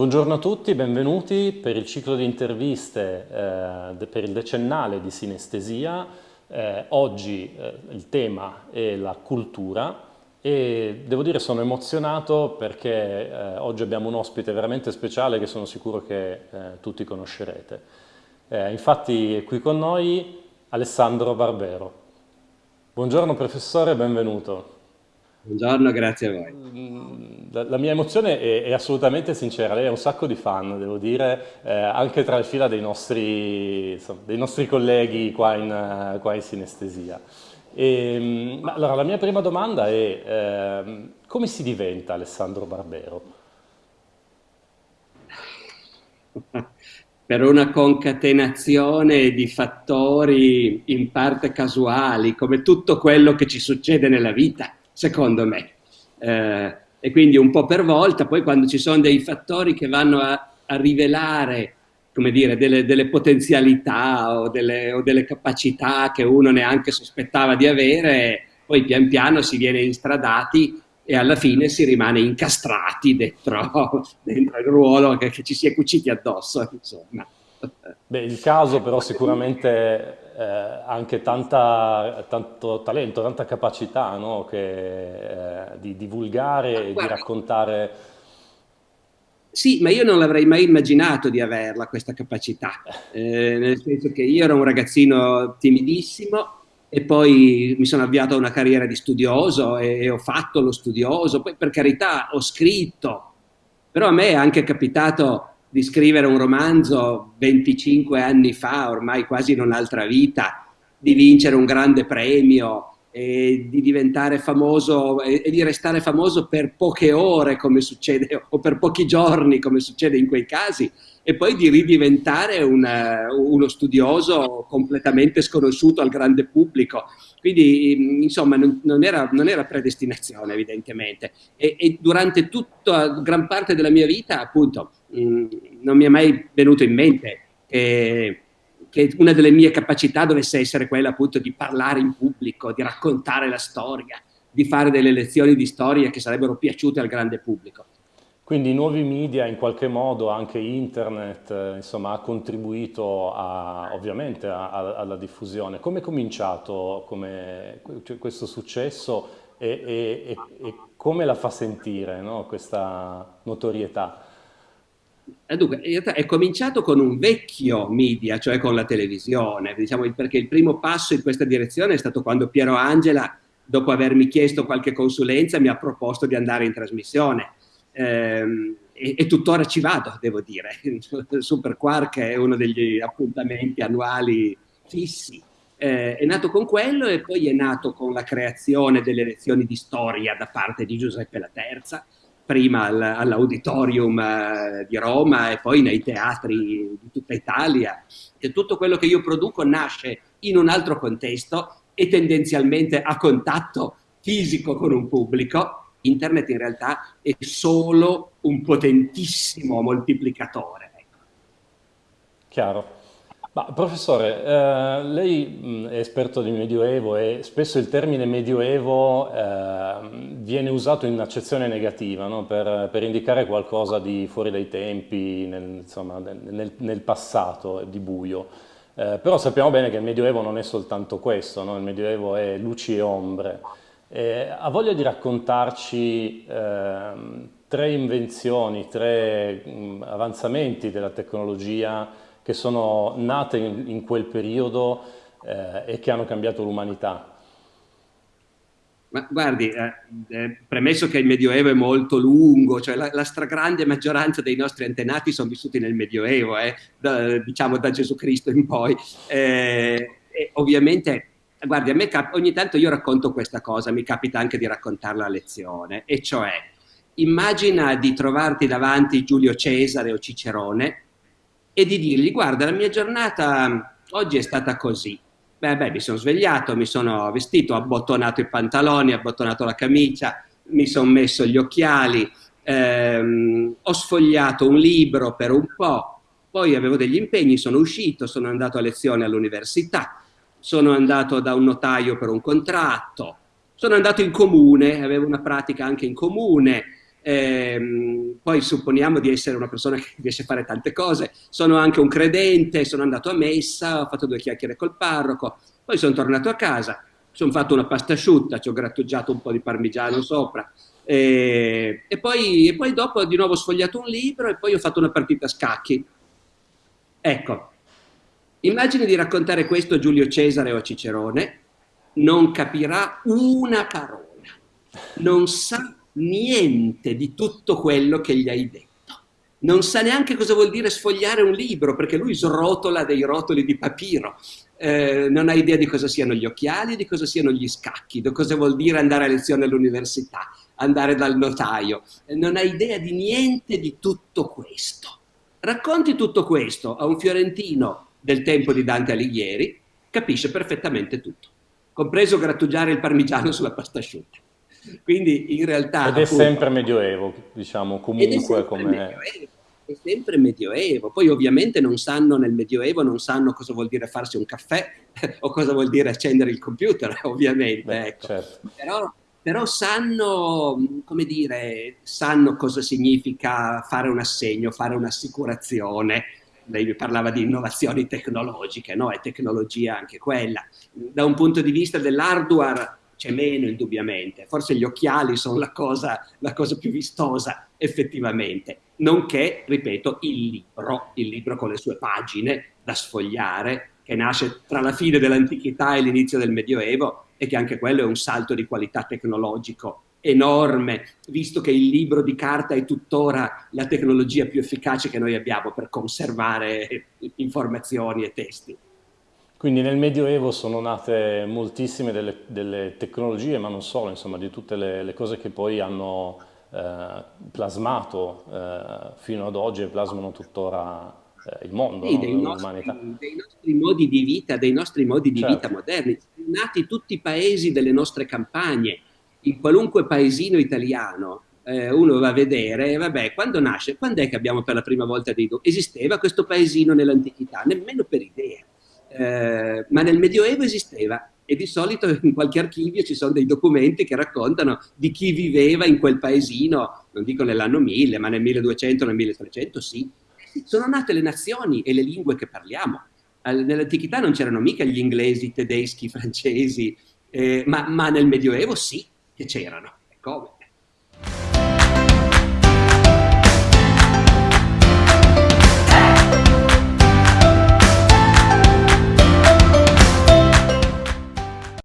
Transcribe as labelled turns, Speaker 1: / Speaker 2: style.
Speaker 1: Buongiorno a tutti, benvenuti per il ciclo di interviste eh, per il decennale di sinestesia. Eh, oggi eh, il tema è la cultura e devo dire sono emozionato perché eh, oggi abbiamo un ospite veramente speciale che sono sicuro che eh, tutti conoscerete. Eh, infatti è qui con noi Alessandro Barbero. Buongiorno professore, benvenuto.
Speaker 2: Buongiorno, grazie a voi.
Speaker 1: Mm, la, la mia emozione è, è, assolutamente sincera, lei ha un sacco di fan, devo dire, eh, anche tra le fila dei nostri, insomma, dei nostri colleghi qua in, qua in sinestesia. E, mm, allora, la mia prima domanda è eh, come si diventa Alessandro Barbero?
Speaker 2: per una concatenazione di fattori in parte casuali, come tutto quello che ci succede nella vita secondo me. Eh, e quindi un po' per volta, poi quando ci sono dei fattori che vanno a, a rivelare come dire, delle, delle potenzialità o delle, o delle, capacità che uno neanche sospettava di avere, poi pian piano si viene instradati e alla fine si rimane incastrati dentro, dentro il ruolo che, che, ci si è cuciti addosso, insomma.
Speaker 1: Beh, il caso però sicuramente eh, anche tanta, tanto talento, tanta capacità no? che, eh, di divulgare e di raccontare.
Speaker 2: Sì, ma io non l'avrei mai immaginato di averla questa capacità, eh, nel senso che io ero un ragazzino timidissimo e poi mi sono avviato a una carriera di studioso e ho fatto lo studioso, poi per carità ho scritto, però a me è anche capitato di scrivere un romanzo 25 anni fa, ormai quasi in un'altra vita, di vincere un grande premio e di diventare famoso e, di restare famoso per poche ore come succede o per pochi giorni come succede in quei casi e poi di ridiventare una, uno studioso completamente sconosciuto al grande pubblico. Quindi insomma non, non, era, non era, predestinazione evidentemente. E, e, durante tutta gran parte della mia vita appunto mh, non mi è mai venuto in mente che che una delle mie capacità dovesse essere quella appunto di parlare in pubblico, di raccontare la storia, di fare delle lezioni di storia che sarebbero piaciute al grande pubblico.
Speaker 1: Quindi i nuovi media, in qualche modo anche internet, eh, insomma, ha contribuito a, ovviamente a, a, alla diffusione. Come è cominciato come, cioè, questo successo e, e, e, come la fa sentire no, questa notorietà?
Speaker 2: Eh, dunque, in realtà è cominciato con un vecchio media, cioè con la televisione, diciamo, perché il primo passo in questa direzione è stato quando Piero Angela, dopo avermi chiesto qualche consulenza, mi ha proposto di andare in trasmissione. Ehm, e, e, tuttora ci vado, devo dire. Super Quark è uno degli appuntamenti annuali fissi. Eh, è nato con quello e poi è nato con la creazione delle lezioni di storia da parte di Giuseppe La Terza, prima all'auditorium eh, di Roma e poi nei teatri di tutta Italia. E tutto quello che io produco nasce in un altro contesto e tendenzialmente a contatto fisico con un pubblico. Internet in realtà è solo un potentissimo moltiplicatore.
Speaker 1: Ecco. Chiaro. Ma, professore, eh, lei è esperto di Medioevo e spesso il termine Medioevo eh, viene usato in accezione negativa no? per, per, indicare qualcosa di fuori dai tempi, nel, insomma, nel, nel passato, di buio. Eh, però sappiamo bene che il Medioevo non è soltanto questo, no? il Medioevo è luci e ombre. ha voglia di raccontarci ehm, tre invenzioni, tre mh, avanzamenti della tecnologia che sono nate in, in quel periodo eh, e che hanno cambiato l'umanità.
Speaker 2: Ma guardi, eh, eh, premesso che il Medioevo è molto lungo, cioè la, la, stragrande maggioranza dei nostri antenati sono vissuti nel Medioevo, eh, da, diciamo da Gesù Cristo in poi. Eh, ovviamente, guardi, a me ogni tanto io racconto questa cosa, mi capita anche di raccontarla a lezione, e cioè, immagina di trovarti davanti Giulio Cesare o Cicerone e di dirgli guarda la mia giornata oggi è stata così. Beh, beh, mi sono svegliato, mi sono vestito, ho abbottonato i pantaloni, ho abbottonato la camicia, mi sono messo gli occhiali, ehm, ho sfogliato un libro per un po', poi avevo degli impegni, sono uscito, sono andato a lezione all'università, sono andato da un notaio per un contratto, sono andato in comune, avevo una pratica anche in comune, ehm, poi supponiamo di essere una persona che riesce a fare tante cose, sono anche un credente, sono andato a messa, ho fatto due chiacchiere col parroco, poi sono tornato a casa, sono fatto una pasta asciutta, ci ho grattugiato un po' di parmigiano sopra, e, e, poi, e poi dopo di nuovo ho sfogliato un libro e poi ho fatto una partita a scacchi. Ecco, immagini di raccontare questo a Giulio Cesare o a Cicerone, non capirà una parola, non sa niente di tutto quello che gli hai detto. Non sa neanche cosa vuol dire sfogliare un libro, perché lui srotola dei rotoli di papiro. Eh, non ha idea di cosa siano gli occhiali, di cosa siano gli scacchi, di cosa vuol dire andare a lezione all'università, andare dal notaio. Eh, non ha idea di niente di tutto questo. Racconti tutto questo a un fiorentino del tempo di Dante Alighieri, capisce perfettamente tutto, compreso grattugiare il parmigiano sulla pasta asciutta. Quindi in realtà...
Speaker 1: Ed è appunto, sempre medioevo, diciamo, comunque come...
Speaker 2: È sempre medioevo. Poi ovviamente non sanno nel medioevo, non sanno cosa vuol dire farsi un caffè o cosa vuol dire accendere il computer, ovviamente. Beh, ecco. certo. però, però sanno, come dire, sanno cosa significa fare un assegno, fare un'assicurazione, lei parlava di innovazioni tecnologiche, no? È tecnologia anche quella. Da un punto di vista dell'hardware c'è meno indubbiamente, forse gli occhiali sono la cosa, la cosa più vistosa effettivamente, nonché, ripeto, il libro, il libro con le sue pagine da sfogliare, che nasce tra la fine dell'antichità e l'inizio del Medioevo e che anche quello è un salto di qualità tecnologico enorme, visto che il libro di carta è tuttora la tecnologia più efficace che noi abbiamo per conservare informazioni e testi.
Speaker 1: Quindi nel Medioevo sono nate moltissime delle, delle tecnologie, ma non solo, insomma, di tutte le, le cose che poi hanno eh, plasmato eh, fino ad oggi e plasmano tuttora eh, il mondo,
Speaker 2: sì, no? dei, nostri, dei, nostri, modi di vita, dei nostri modi di certo. vita moderni. Sono nati tutti i paesi delle nostre campagne, in qualunque paesino italiano eh, uno va a vedere, vabbè, quando nasce, quando è che abbiamo per la prima volta dei documenti? Esisteva questo paesino nell'antichità? Nemmeno per idea. Eh, ma nel Medioevo esisteva e di solito in qualche archivio ci sono dei documenti che raccontano di chi viveva in quel paesino, non dico nell'anno 1000, ma nel 1200, nel 1300, sì. Sono nate le nazioni e le lingue che parliamo. Nell'antichità non c'erano mica gli inglesi, i tedeschi, i francesi, eh, ma, ma nel Medioevo sì che c'erano. Come?